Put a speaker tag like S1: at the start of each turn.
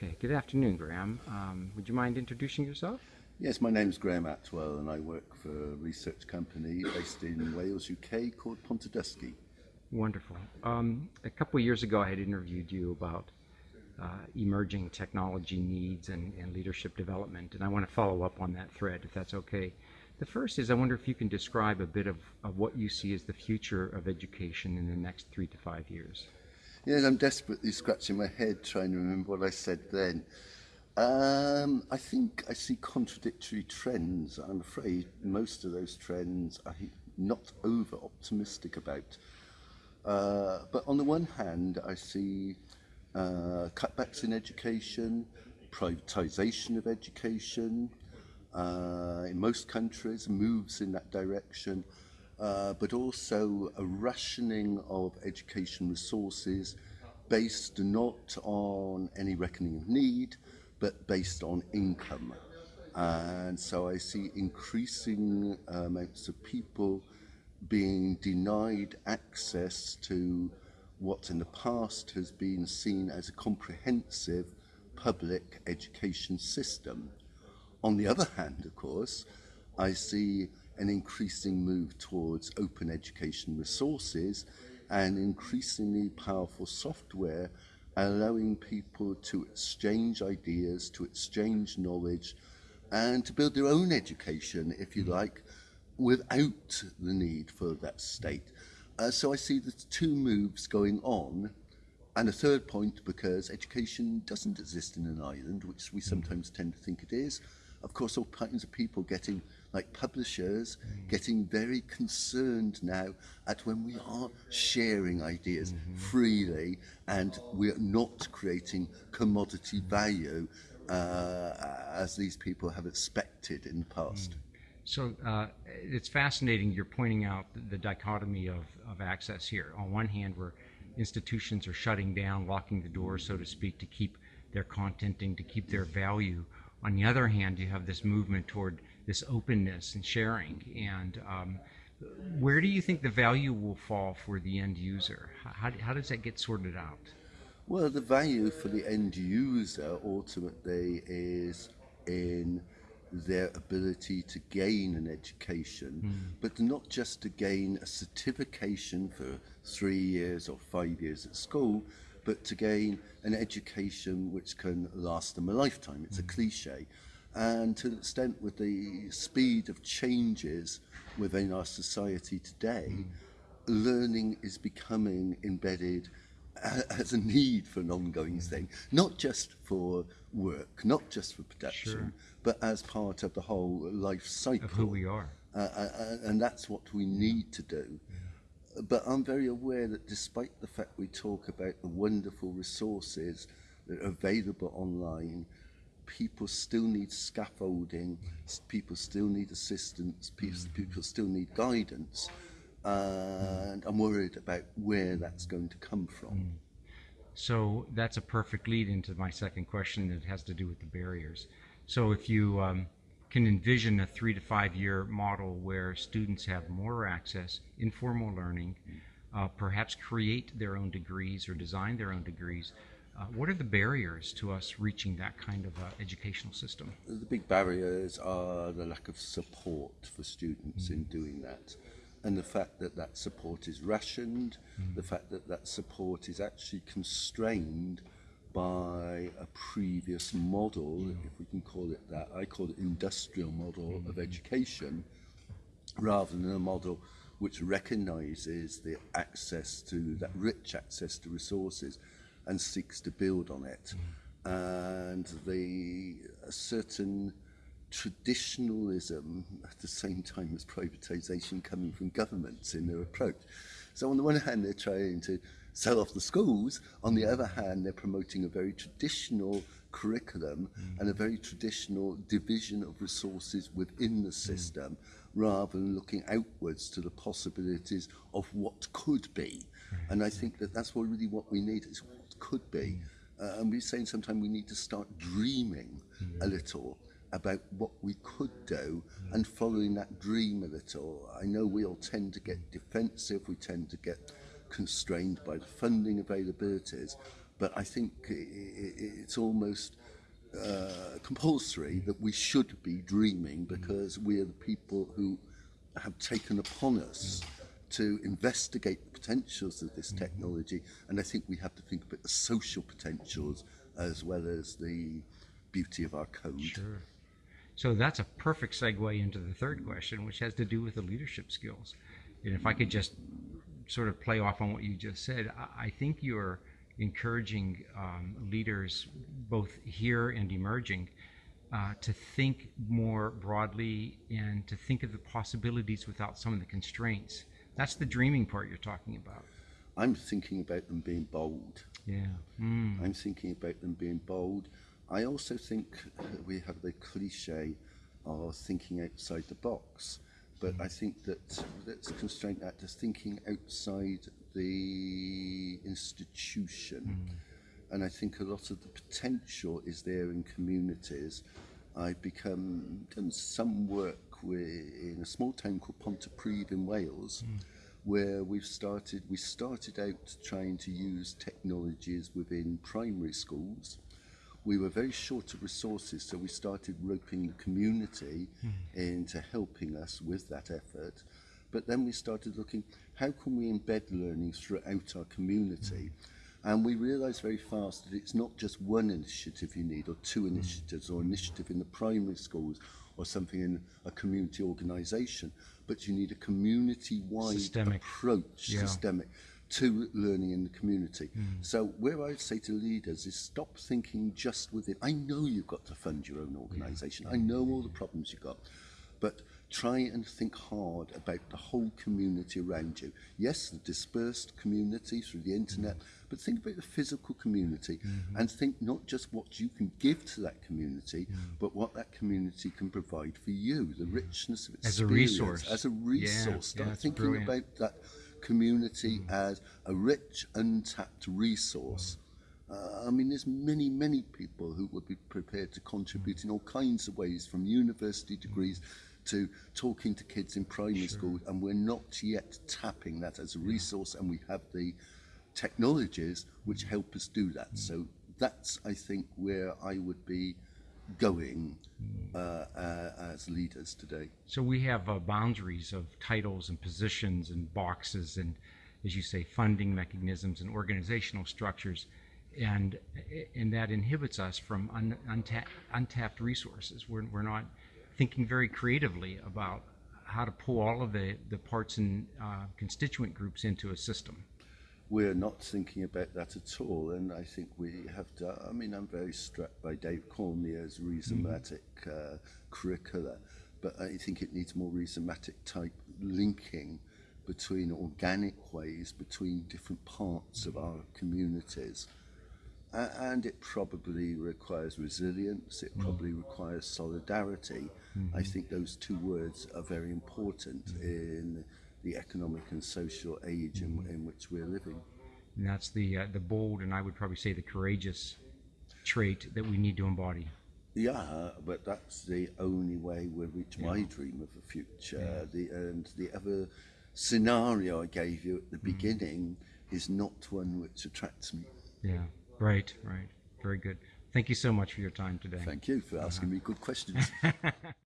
S1: Okay, good afternoon, Graham. Um, would you mind introducing yourself?
S2: Yes, my name is Graham Attwell and I work for a research company based in Wales, UK called Pontydysgu.
S1: Wonderful. Um, a couple of years ago, I had interviewed you about uh, emerging technology needs and, and, leadership development, and I want to follow up on that thread, if that's okay. The first is I wonder if you can describe a bit of, of what you see as the future of education in the next three to five years.
S2: Yes, I'm desperately scratching my head trying to remember what I said then. Um, I think I see contradictory trends. I'm afraid most of those trends I'm not over optimistic about. Uh, but on the one hand, I see uh, cutbacks in education, privatization of education, uh, in most countries, moves in that direction. Uh, but also a rationing of education resources based not on any reckoning of need, but based on income. And so I see increasing amounts of people being denied access to what in the past has been seen as a comprehensive public education system. On the other hand, of course, I see an increasing move towards open education resources and increasingly powerful software allowing people to exchange ideas, to exchange knowledge, and to build their own education, if you like, without the need for that state. Uh, so I see the two moves going on. And a third point, because education doesn't exist in an island, which we sometimes tend to think it is. Of course, all kinds of people getting, like publishers, getting very concerned now at when we are sharing ideas mm -hmm. freely and we're not creating commodity value uh, as these people have expected in the past. Mm.
S1: So uh, it's fascinating you're pointing out the, the dichotomy of, of access here. On one hand, where institutions are shutting down, locking the doors, so to speak, to keep their contenting, to keep their value. On the other hand, you have this movement toward this openness and sharing. And um, where do you think the value will fall for the end user? How, how does that get sorted out?
S2: Well, the value for the end user ultimately is in their ability to gain an education, mm. but not just to gain a certification for three years or five years at school, but to gain an education which can last them a lifetime. It's mm. a hmm. cliche. And to an extent, with the speed of changes within our society today, mm. learning is becoming embedded as a need for an ongoing thing, not just for work, not just for production, sure. but as part of the whole life cycle
S1: of who we are.
S2: Uh, and that's what we need to do. Yeah. But I'm very aware that despite the fact we talk about the wonderful resources that are available online, people still need scaffolding, people still need assistance, people, mm. people still need guidance. and I'm worried about where that's going to come from. Mm.
S1: So that's a perfect lead into my second question that has to do with the barriers. So if you um, can envision a three to five year model where students have more access, informal learning, uh, perhaps create their own degrees or design their own degrees, uh, what are the barriers to us reaching that kind of uh, educational system?
S2: The big barriers are the lack of support for students mm in doing that and the fact that that support is rationed, mm. the fact that that support is actually constrained by a previous model, mm. if we can call it that. I call it industrial model mm. of education, rather than a model which recognizes the access to that rich access to resources and seeks to build on it. Mm. And the a certain traditionalism at the same time as privatization coming from governments in their approach. So on the one hand, they're trying to sell off the schools. On the other hand, they're promoting a very traditional curriculum mm. and a very traditional division of resources within the mm. system mm. rather than looking outwards to the possibilities of what could be. And I think that that's what really what we need is what could be. Hmm. Uh, and we're saying sometimes we need to start dreaming hmm. a little about what we could do hmm. and following that dream a little. I know we all tend to get defensive, we tend to get constrained by the funding availabilities, but I think it's almost uh, compulsory that we should be dreaming because we are the people who have taken upon us to investigate the potentials of this technology, and I think we have to think about the social potentials as well as the beauty of our code.
S1: Sure. So that's a perfect segue into the third question, which has to do with the leadership skills. And if I could just sort of play off on what you just said, I, I think you're encouraging um, leaders, both here and emerging, uh, to think more broadly and to think of the possibilities without some of the constraints. That's the dreaming part you're talking about.
S2: I'm thinking about them being bold.
S1: Yeah. Mm.
S2: I'm thinking about them being bold. I also think we have the cliche of thinking outside the box, but I think that let's constrain that to thinking outside the institution. And I think a lot of the potential is there in communities. I've become done some work with, in a small town called Pontypridd in Wales, hmm. where we've started. We started out trying to use technologies within primary schools. We were very short of resources, so we started roping the community hmm. into helping us with that effort. But then we started looking, how can we embed learning throughout our community? Hmm. And we realised very fast that it's not just one initiative you need, or two initiatives, or initiative in the primary schools, or something in a community organisation, but you need a community-wide
S1: systemic.
S2: approach,
S1: yeah.
S2: systemic, to learning in the community. Mm. So where I would say to leaders is stop thinking just within. I know you've got to fund your own organisation. Yeah. I know all the problems you've got, but try and think hard about the whole community around you. Yes, the dispersed community through the internet, mm. but think about the physical community mm-hmm. and think not just what you can give to that community, mm. but what that community can provide for you, the richness of its
S1: As a resource.
S2: As a resource.
S1: yeah,
S2: Start thinking
S1: brilliant.
S2: about that community mm. as a rich, untapped resource. Uh, I mean, there's many, many people who would be prepared to contribute in all kinds of ways, from university degrees to talking to kids in primary school, and we're not yet tapping that as a resource, and we have the technologies which help us do that. So that's, I think, where I would be going uh, uh, as leaders today.
S1: So we have uh, boundaries of titles and positions and boxes and, as you say, funding mechanisms and organizational structures, and and that inhibits us from un, untapped, untapped resources. We're we're not thinking very creatively about how to pull all of the the parts and uh, constituent groups into a system.
S2: we're not thinking about that at all. And I think we have to, I mean, I'm very struck by Dave Cormier's rhizomatic uh, curricula, but I think it needs more rhizomatic type linking between organic ways, between different parts of our communities. And it probably requires resilience, it mm. probably requires solidarity. I mm-hmm. think those two words are very important mm-hmm. in the economic and social age in, mm-hmm. in which we're living.
S1: And that's the uh, the bold and I would probably say the courageous trait that we need to embody.
S2: Yeah, but that's the only way we'll reach my dream of a future. The and the other scenario I gave you at the beginning is not one which attracts me.
S1: Yeah. Right. Right. Very good. Thank you so much for your time today.
S2: Thank you for asking me good questions.